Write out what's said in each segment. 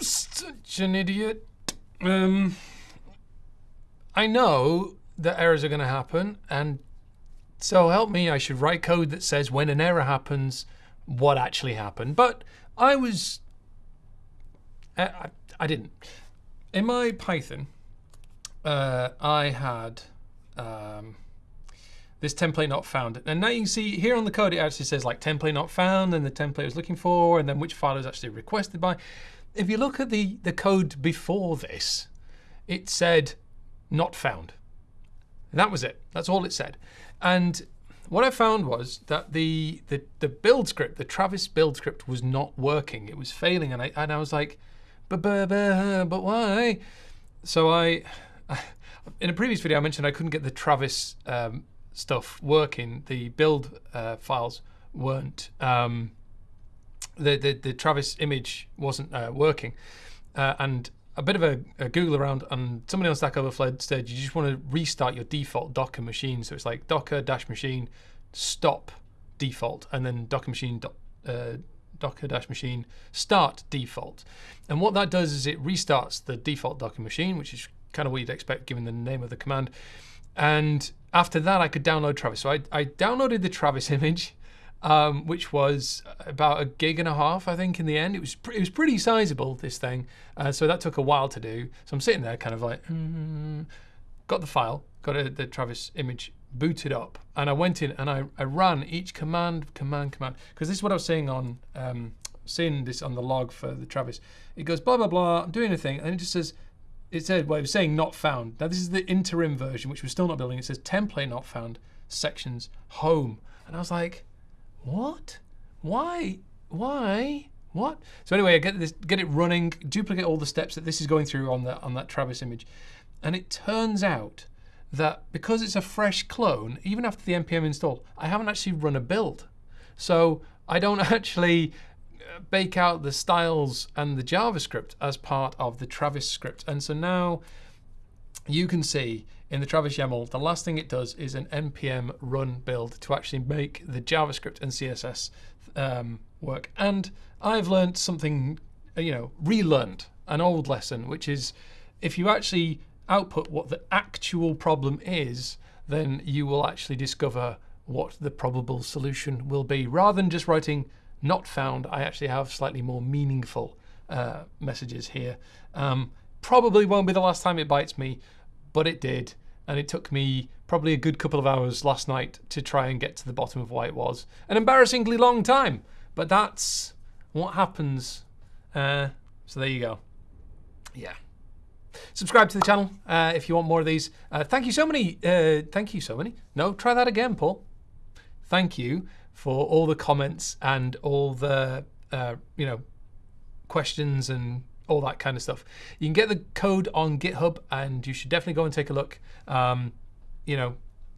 Such an idiot. Um, I know that errors are going to happen, and so help me, I should write code that says when an error happens, what actually happened. But I was. I, I didn't. In my Python, uh, I had um, this template not found. And now you can see here on the code, it actually says like template not found and the template I was looking for, and then which file was actually requested by. If you look at the, the code before this, it said not found. That was it. That's all it said. And what I found was that the, the, the build script, the Travis build script was not working. It was failing. And I, and I was like, but, but, but why? So I, in a previous video, I mentioned I couldn't get the Travis um, stuff working. The build uh, files weren't, um, the, the, the Travis image wasn't uh, working. Uh, and a bit of a, a, Google around and somebody on Stack Overflow said you just want to restart your default Docker machine. So it's like Docker dash machine stop default and then Docker machine uh, Docker dash machine start default. And what that does is it restarts the default Docker machine, which is kind of what you'd expect given the name of the command. And after that, I could download Travis. So I, I downloaded the Travis image um, which was about a gig and a half, I think, in the end. It was it was pretty sizable, this thing. Uh, so that took a while to do. So I'm sitting there, kind of like, mm, got the file, got a, the Travis image booted up, and I went in and I, I ran each command, command, command, because this is what I was saying on, um, seeing this on the log for the Travis. It goes blah blah blah, I'm doing a thing, and it just says. It said, well, it was saying not found. Now, this is the interim version, which we're still not building. It says template not found, sections, home. And I was like, what? Why? Why? What? So anyway, I get this, get it running, duplicate all the steps that this is going through on that on that Travis image, and it turns out that because it's a fresh clone, even after the npm install, I haven't actually run a build. So I don't actually uh, bake out the styles and the JavaScript as part of the Travis script. And so now you can see in the Travis YAML, the last thing it does is an npm run build to actually make the JavaScript and CSS um, work. And I've learned something, you know, relearned an old lesson, which is if you actually output what the actual problem is, then you will actually discover what the probable solution will be. Rather than just writing not found, I actually have slightly more meaningful uh, messages here. Um, probably won't be the last time it bites me, but it did. And it took me probably a good couple of hours last night to try and get to the bottom of why it was. An embarrassingly long time, but that's what happens. Uh, so there you go. Yeah. Subscribe to the channel uh, if you want more of these. Uh, thank you so many. Uh, thank you so many. No, try that again, Paul. Thank you for all the comments and all the uh, you know questions and all that kind of stuff. You can get the code on GitHub, and you should definitely go and take a look. Um, you know,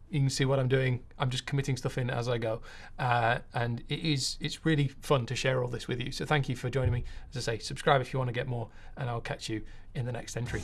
you can see what I'm doing. I'm just committing stuff in as I go, uh, and it is it's really fun to share all this with you. So thank you for joining me. As I say, subscribe if you want to get more, and I'll catch you in the next entry.